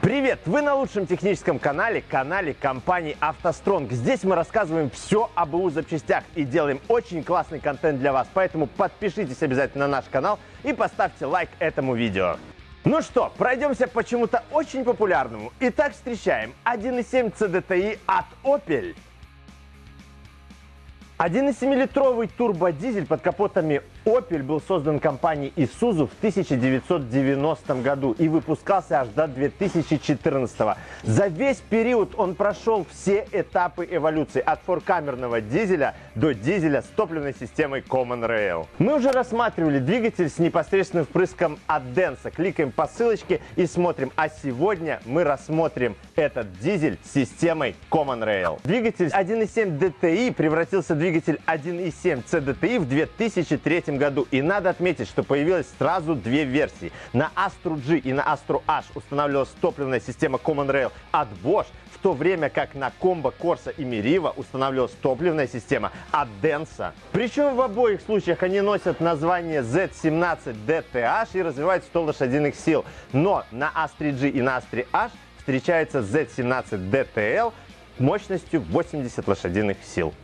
Привет! Вы на лучшем техническом канале, канале компании «АвтоСтронг». Здесь мы рассказываем все об БУ запчастях и делаем очень классный контент для вас. Поэтому подпишитесь обязательно на наш канал и поставьте лайк этому видео. Ну что, пройдемся почему-то очень популярному. Итак, встречаем 1.7 CDTI от Opel. 1,7-литровый турбодизель под капотами Opel был создан компанией Isuzu в 1990 году и выпускался аж до 2014. За весь период он прошел все этапы эволюции от форкамерного дизеля до дизеля с топливной системой Common Rail. Мы уже рассматривали двигатель с непосредственным впрыском от Denso. Кликаем по ссылочке и смотрим. А сегодня мы рассмотрим этот дизель с системой Common Rail. Двигатель 1.7 DTI превратился в двигатель 1.7 CDTI в 2003 году. И надо отметить, что появилось сразу две версии. На Astro G и на Astro H устанавливалась топливная система Common Rail от Bosch, в то время как на Combo, Corsa и Meriva устанавливалась топливная система от Denso. Причем в обоих случаях они носят название Z17 DTH и развивают 100 лошадиных сил. Но на Astra G и на Astra H встречается Z17 DTL мощностью 80 лошадиных сил.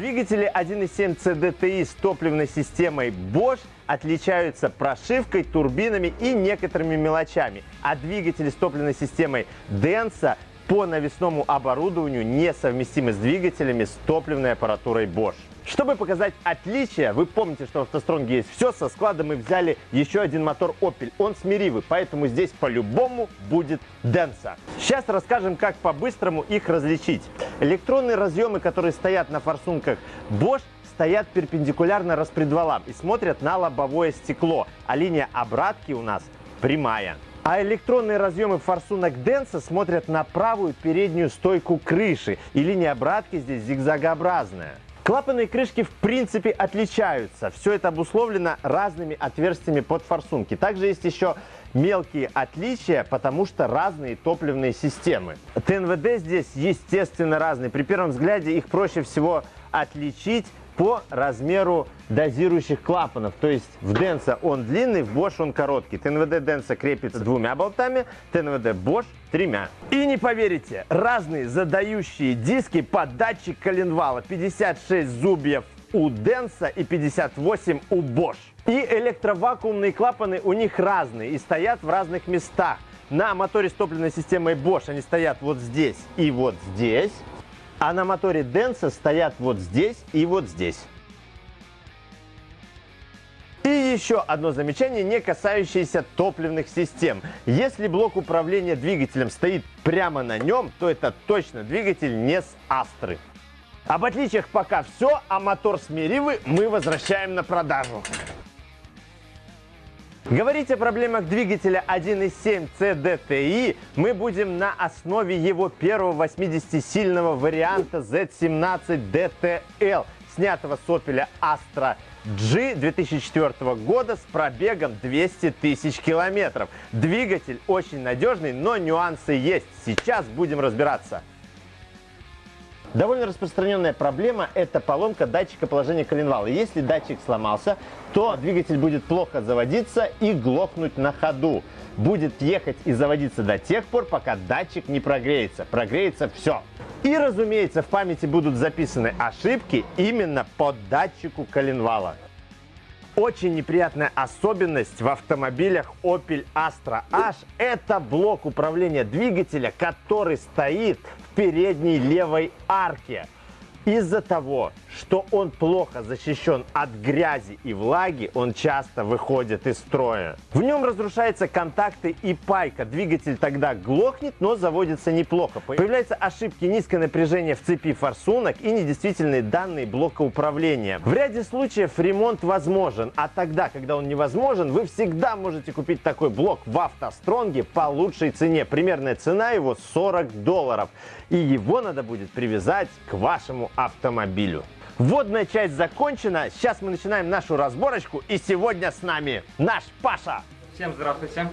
Двигатели 1.7 CDTI с топливной системой Bosch отличаются прошивкой, турбинами и некоторыми мелочами, а двигатели с топливной системой Denso по навесному оборудованию несовместимы с двигателями с топливной аппаратурой Bosch. Чтобы показать отличия, вы помните, что в автостронге есть все, со склада мы взяли еще один мотор Opel, он смиривый, поэтому здесь по-любому будет Denso. Сейчас расскажем, как по-быстрому их различить. Электронные разъемы, которые стоят на форсунках Bosch, стоят перпендикулярно распредвалам и смотрят на лобовое стекло, а линия обратки у нас прямая. А электронные разъемы форсунок Denso смотрят на правую переднюю стойку крыши, и линия обратки здесь зигзагообразная. Клапанные крышки в принципе отличаются. Все это обусловлено разными отверстиями под форсунки. Также есть еще мелкие отличия, потому что разные топливные системы. ТНВД здесь естественно разные. При первом взгляде их проще всего отличить по размеру дозирующих клапанов. То есть в Denso он длинный, в Bosch он короткий. ТНВД Denso крепится двумя болтами, ТНВД Bosch тремя. И не поверите, разные задающие диски под датчик коленвала. 56 зубьев у Denso и 58 у Bosch. И электровакуумные клапаны у них разные и стоят в разных местах. На моторе с топливной системой Bosch они стоят вот здесь и вот здесь. А на моторе Denso стоят вот здесь и вот здесь. И еще одно замечание, не касающееся топливных систем. Если блок управления двигателем стоит прямо на нем, то это точно двигатель не с Астры. Об отличиях пока все, а мотор с Меривы мы возвращаем на продажу. Говорить о проблемах двигателя 1.7 CDTI мы будем на основе его первого 80-сильного варианта Z17 DTL, снятого с Opel Astra G 2004 года с пробегом 200 тысяч километров. Двигатель очень надежный, но нюансы есть. Сейчас будем разбираться. Довольно распространенная проблема – это поломка датчика положения коленвала. Если датчик сломался, то двигатель будет плохо заводиться и глохнуть на ходу. Будет ехать и заводиться до тех пор, пока датчик не прогреется. Прогреется все. И, разумеется, в памяти будут записаны ошибки именно по датчику коленвала. Очень неприятная особенность в автомобилях Opel Astra H – это блок управления двигателя, который стоит в передней левой арке. Из-за того, что он плохо защищен от грязи и влаги, он часто выходит из строя. В нем разрушаются контакты и пайка. Двигатель тогда глохнет, но заводится неплохо. Появляются ошибки, низкое напряжение в цепи форсунок и недействительные данные блока управления. В ряде случаев ремонт возможен, а тогда, когда он невозможен, вы всегда можете купить такой блок в автостронге по лучшей цене. Примерная цена его 40 долларов. И его надо будет привязать к вашему автомобилю. Вводная часть закончена. Сейчас мы начинаем нашу разборочку. И сегодня с нами наш Паша. Всем здравствуйте.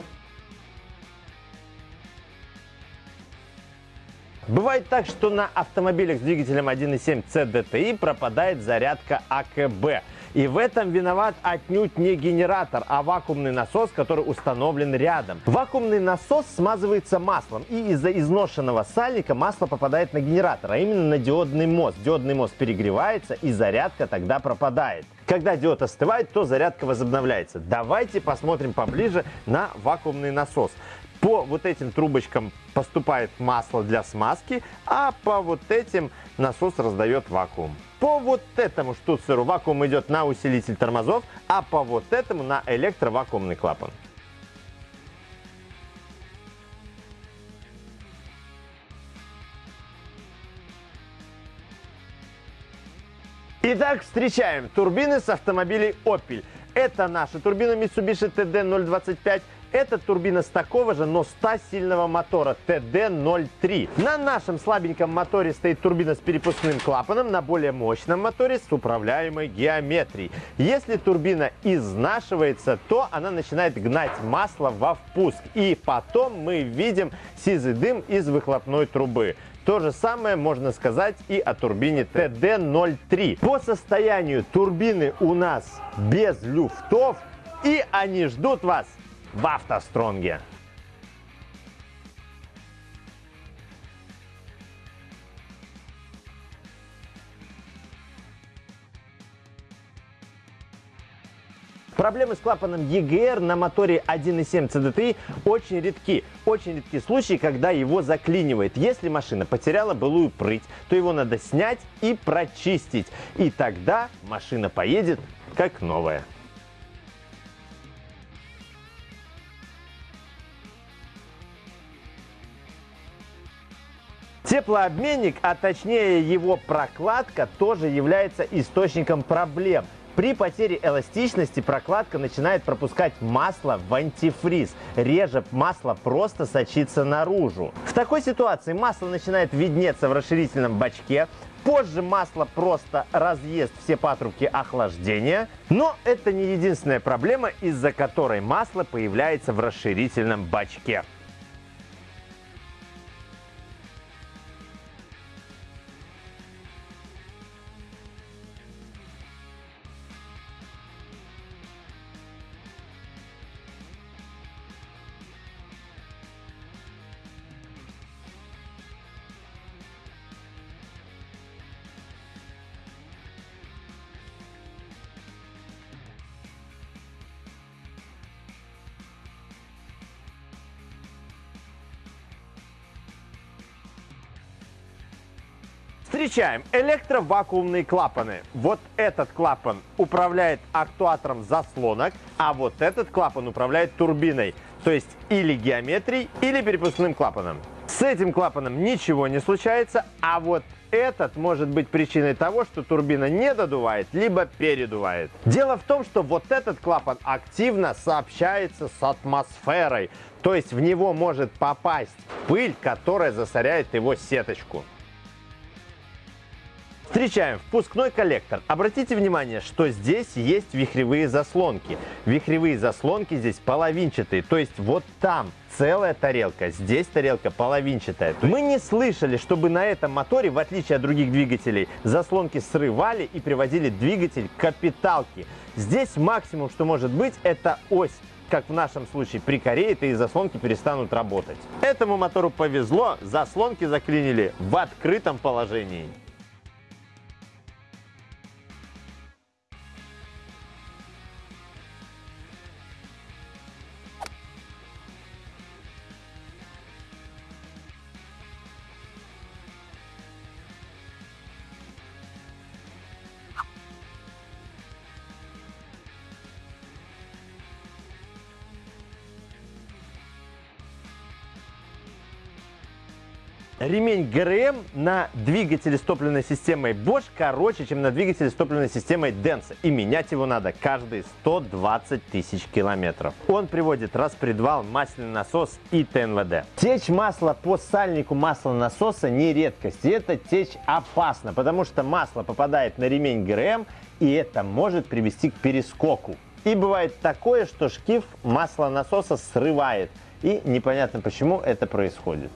Бывает так, что на автомобилях с двигателем 1.7 CDTI пропадает зарядка АКБ. И в этом виноват отнюдь не генератор, а вакуумный насос, который установлен рядом. Вакуумный насос смазывается маслом, и из-за изношенного сальника масло попадает на генератор, а именно на диодный мост. Диодный мост перегревается, и зарядка тогда пропадает. Когда диод остывает, то зарядка возобновляется. Давайте посмотрим поближе на вакуумный насос. По вот этим трубочкам поступает масло для смазки, а по вот этим насос раздает вакуум. По вот этому штуцеру вакуум идет на усилитель тормозов, а по вот этому на электровакуумный клапан. Итак, встречаем турбины с автомобилей Opel. Это наша турбина Mitsubishi TD025. Это турбина с такого же, но 100-сильного мотора TD03. На нашем слабеньком моторе стоит турбина с перепускным клапаном, на более мощном моторе с управляемой геометрией. Если турбина изнашивается, то она начинает гнать масло во впуск. И потом мы видим сизый дым из выхлопной трубы. То же самое можно сказать и о турбине TD03. По состоянию турбины у нас без люфтов, и они ждут вас в автостронге. Проблемы с клапаном EGR на моторе 1.7 CDTI очень редки. Очень редки случаи, когда его заклинивает. Если машина потеряла былую прыть, то его надо снять и прочистить. И тогда машина поедет как новая. Теплообменник, а точнее его прокладка, тоже является источником проблем. При потере эластичности прокладка начинает пропускать масло в антифриз. Реже масло просто сочится наружу. В такой ситуации масло начинает виднеться в расширительном бачке, Позже масло просто разъест все патрубки охлаждения. Но это не единственная проблема, из-за которой масло появляется в расширительном бачке. Встречаем электровакуумные клапаны. Вот этот клапан управляет актуатором заслонок, а вот этот клапан управляет турбиной, то есть или геометрией, или перепускным клапаном. С этим клапаном ничего не случается, а вот этот может быть причиной того, что турбина не додувает, либо передувает. Дело в том, что вот этот клапан активно сообщается с атмосферой, то есть в него может попасть пыль, которая засоряет его сеточку. Встречаем впускной коллектор. Обратите внимание, что здесь есть вихревые заслонки. Вихревые заслонки здесь половинчатые, то есть вот там целая тарелка, здесь тарелка половинчатая. Мы не слышали, чтобы на этом моторе, в отличие от других двигателей, заслонки срывали и приводили двигатель к капиталке. Здесь максимум, что может быть, это ось как в нашем случае прикореет и заслонки перестанут работать. Этому мотору повезло, заслонки заклинили в открытом положении. Ремень ГРМ на двигателе с топливной системой Bosch короче, чем на двигателе с топливной системой Denso. И менять его надо каждые 120 тысяч километров. Он приводит распредвал, масляный насос и ТНВД. Течь масла по сальнику маслонасоса не редкость. И эта течь опасна, потому что масло попадает на ремень ГРМ, и это может привести к перескоку. И бывает такое, что шкив маслонасоса срывает. И непонятно почему это происходит.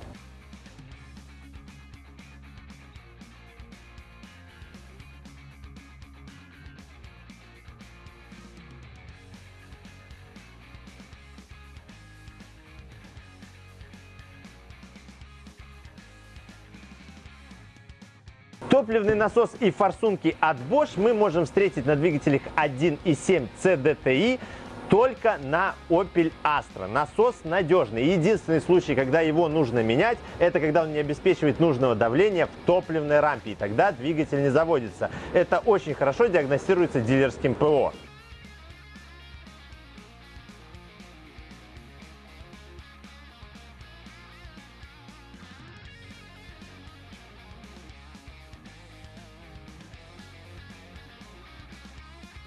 Топливный насос и форсунки от Bosch мы можем встретить на двигателях 1.7 CDTI только на Opel Astra. Насос надежный. Единственный случай, когда его нужно менять, это когда он не обеспечивает нужного давления в топливной рампе. И тогда двигатель не заводится. Это очень хорошо диагностируется дилерским ПО.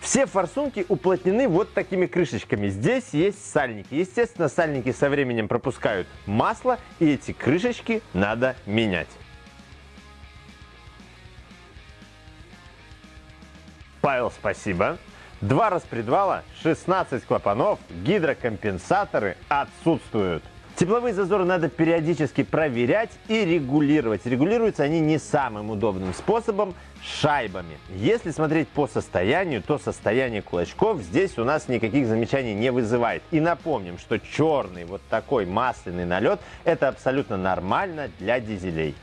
Все форсунки уплотнены вот такими крышечками. Здесь есть сальники. Естественно, сальники со временем пропускают масло, и эти крышечки надо менять. Павел, спасибо. Два распредвала, 16 клапанов, гидрокомпенсаторы отсутствуют. Тепловые зазоры надо периодически проверять и регулировать. Регулируются они не самым удобным способом – шайбами. Если смотреть по состоянию, то состояние кулачков здесь у нас никаких замечаний не вызывает. И напомним, что черный вот такой масляный налет – это абсолютно нормально для дизелей.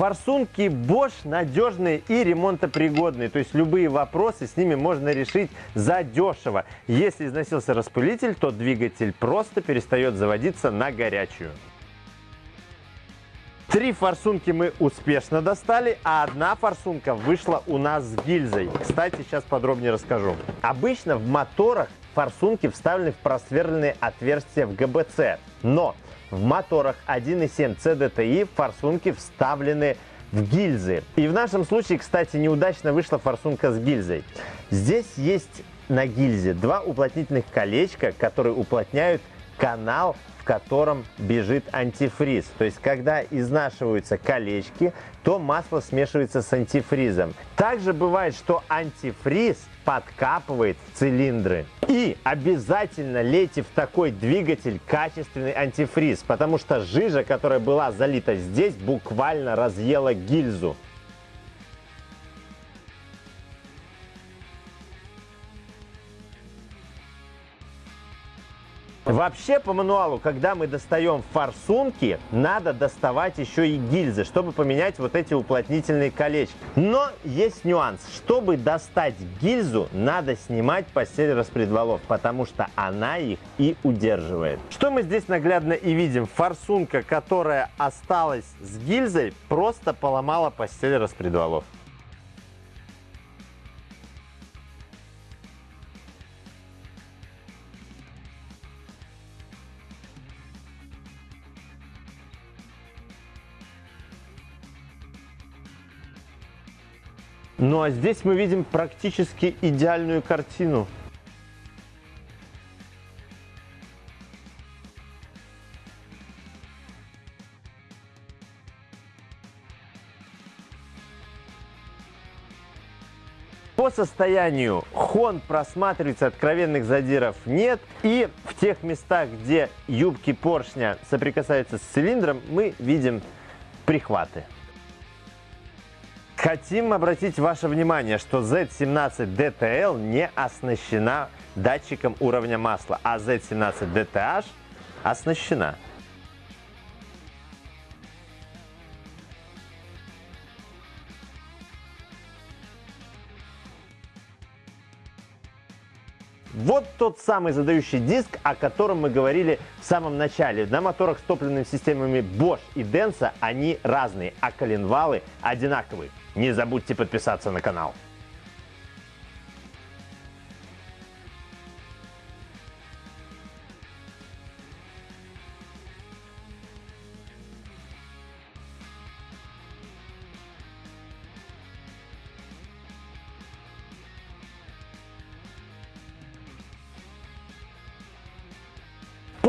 Форсунки Bosch надежные и ремонтопригодные, то есть любые вопросы с ними можно решить задешево. Если износился распылитель, то двигатель просто перестает заводиться на горячую. Три форсунки мы успешно достали, а одна форсунка вышла у нас с гильзой. Кстати, сейчас подробнее расскажу. Обычно в моторах форсунки вставлены в просверленные отверстия в ГБЦ, но в моторах 1.7 CDTI форсунки вставлены в гильзы. И в нашем случае, кстати, неудачно вышла форсунка с гильзой. Здесь есть на гильзе два уплотнительных колечка, которые уплотняют канал котором бежит антифриз. То есть, когда изнашиваются колечки, то масло смешивается с антифризом. Также бывает, что антифриз подкапывает в цилиндры. И обязательно лейте в такой двигатель качественный антифриз, потому что жижа, которая была залита здесь, буквально разъела гильзу. Вообще по мануалу, когда мы достаем форсунки, надо доставать еще и гильзы, чтобы поменять вот эти уплотнительные колечки. Но есть нюанс. Чтобы достать гильзу, надо снимать постель распредвалов, потому что она их и удерживает. Что мы здесь наглядно и видим? Форсунка, которая осталась с гильзой, просто поломала постель распредвалов. Ну а здесь мы видим практически идеальную картину. По состоянию хон просматривается, откровенных задиров нет. И в тех местах, где юбки поршня соприкасаются с цилиндром, мы видим прихваты. Хотим обратить ваше внимание, что Z17 DTL не оснащена датчиком уровня масла, а Z17 DTH оснащена. Вот тот самый задающий диск, о котором мы говорили в самом начале. На моторах с топливными системами Bosch и Denso они разные, а коленвалы одинаковые. Не забудьте подписаться на канал.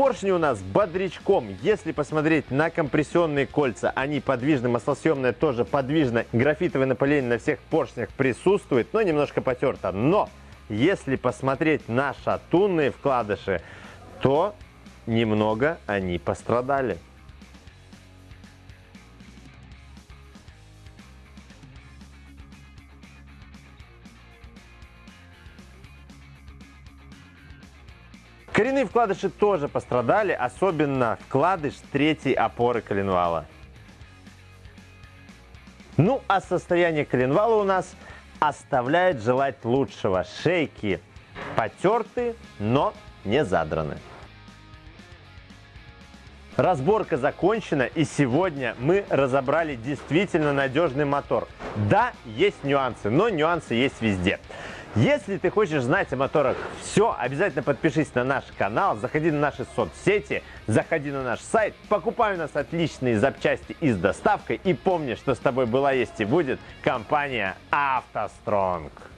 Поршни у нас бодрячком. Если посмотреть на компрессионные кольца, они подвижны, маслосъемная тоже подвижна. Графитовое напыление на всех поршнях присутствует, но немножко потерто. Но если посмотреть на шатунные вкладыши, то немного они пострадали. Вкладыши тоже пострадали, особенно вкладыш третьей опоры коленвала. Ну, а состояние коленвала у нас оставляет желать лучшего. Шейки потерты, но не задраны. Разборка закончена, и сегодня мы разобрали действительно надежный мотор. Да, есть нюансы, но нюансы есть везде. Если ты хочешь знать о моторах все, обязательно подпишись на наш канал, заходи на наши соцсети, заходи на наш сайт, покупай у нас отличные запчасти и с доставкой и помни, что с тобой была, есть и будет компания «АвтоСтронг».